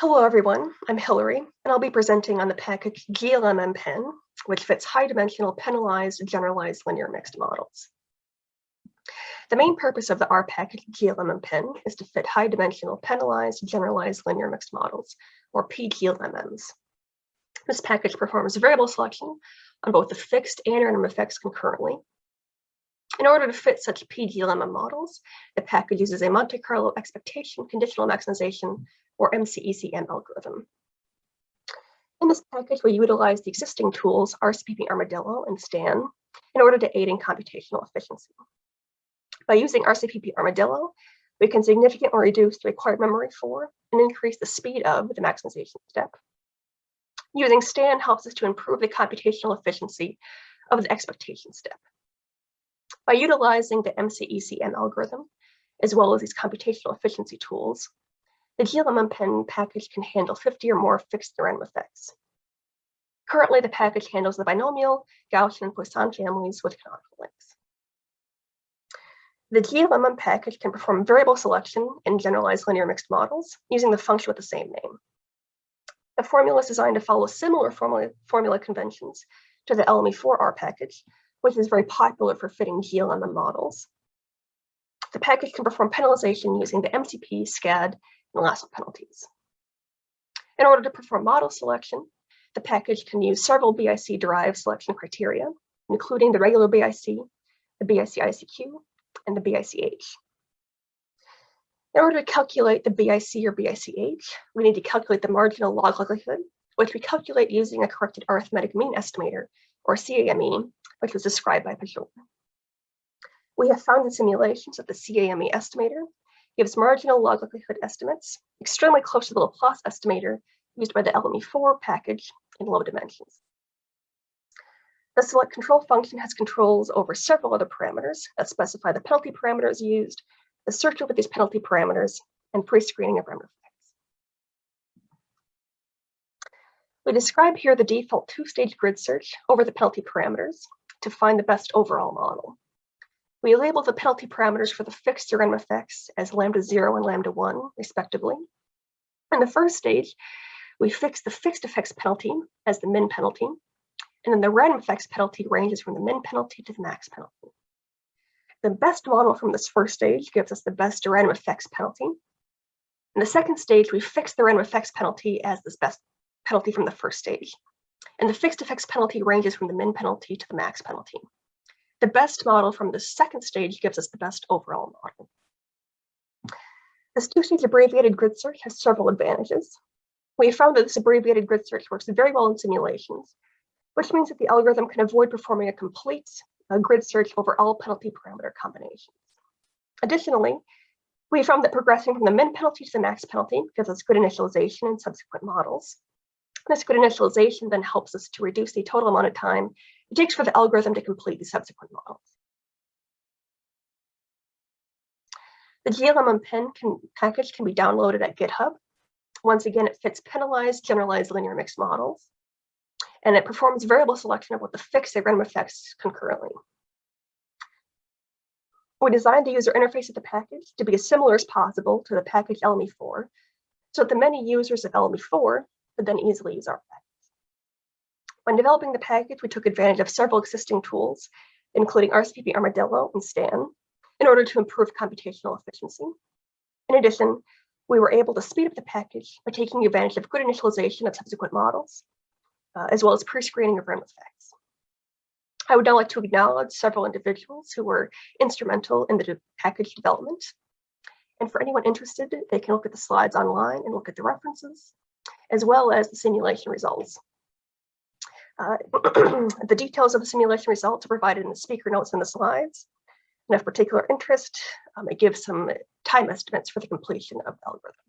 Hello, everyone. I'm Hillary, and I'll be presenting on the package GLMMPen, which fits high-dimensional penalized generalized linear mixed models. The main purpose of the R package GLMMPen is to fit high-dimensional penalized generalized linear mixed models, or PGLMMs. This package performs variable selection on both the fixed and random effects concurrently. In order to fit such PGLMM models, the package uses a Monte Carlo expectation conditional maximization or MCECM algorithm. In this package, we utilize the existing tools RCPP Armadillo and STAN in order to aid in computational efficiency. By using RCPP Armadillo, we can significantly reduce the required memory for and increase the speed of the maximization step. Using STAN helps us to improve the computational efficiency of the expectation step. By utilizing the MCECM algorithm, as well as these computational efficiency tools, the GLMMPen package can handle 50 or more fixed random effects. Currently, the package handles the binomial, Gaussian, and Poisson families with canonical links. The GLMM package can perform variable selection in generalized linear mixed models using the function with the same name. The formula is designed to follow similar formula, formula conventions to the LME4R package, which is very popular for fitting GLMM models. The package can perform penalization using the MCP, SCAD, and lasso penalties. In order to perform model selection, the package can use several BIC-derived selection criteria, including the regular BIC, the BIC-ICQ, and the BICH. In order to calculate the BIC or BICH, we need to calculate the marginal log likelihood, which we calculate using a corrected arithmetic mean estimator, or CAME, which was described by Pajor. We have found in simulations that the CAME estimator gives marginal log likelihood estimates extremely close to the Laplace estimator used by the LME4 package in low dimensions. The select control function has controls over several other parameters that specify the penalty parameters used, the search over these penalty parameters, and pre-screening of random effects. We describe here the default two-stage grid search over the penalty parameters to find the best overall model. We label the penalty parameters for the fixed random effects as lambda 0 and lambda 1, respectively. In the first stage, we fix the fixed effects penalty as the min penalty, and then the random effects penalty ranges from the min penalty to the max penalty. The best model from this first stage gives us the best random effects penalty. In the second stage, we fix the random effects penalty as this best penalty from the first stage. And the fixed effects penalty ranges from the min penalty to the max penalty. The best model from the second stage gives us the best overall model. This two-stage abbreviated grid search has several advantages. We found that this abbreviated grid search works very well in simulations, which means that the algorithm can avoid performing a complete uh, grid search over all penalty parameter combinations. Additionally, we found that progressing from the min penalty to the max penalty gives us good initialization in subsequent models. This good initialization then helps us to reduce the total amount of time it takes for the algorithm to complete the subsequent models. The GLMM can, package can be downloaded at GitHub. Once again, it fits penalized, generalized linear mixed models, and it performs variable selection of what the fixed and random effects concurrently. We designed the user interface of the package to be as similar as possible to the package LME4, so that the many users of LME4 could then easily use our package. When developing the package, we took advantage of several existing tools, including RCPP Armadillo and STAN, in order to improve computational efficiency. In addition, we were able to speed up the package by taking advantage of good initialization of subsequent models, uh, as well as pre-screening of random effects. I would now like to acknowledge several individuals who were instrumental in the de package development. And for anyone interested, they can look at the slides online and look at the references, as well as the simulation results. Uh, the details of the simulation results are provided in the speaker notes in the slides. And of particular interest, um, I give some time estimates for the completion of the algorithm.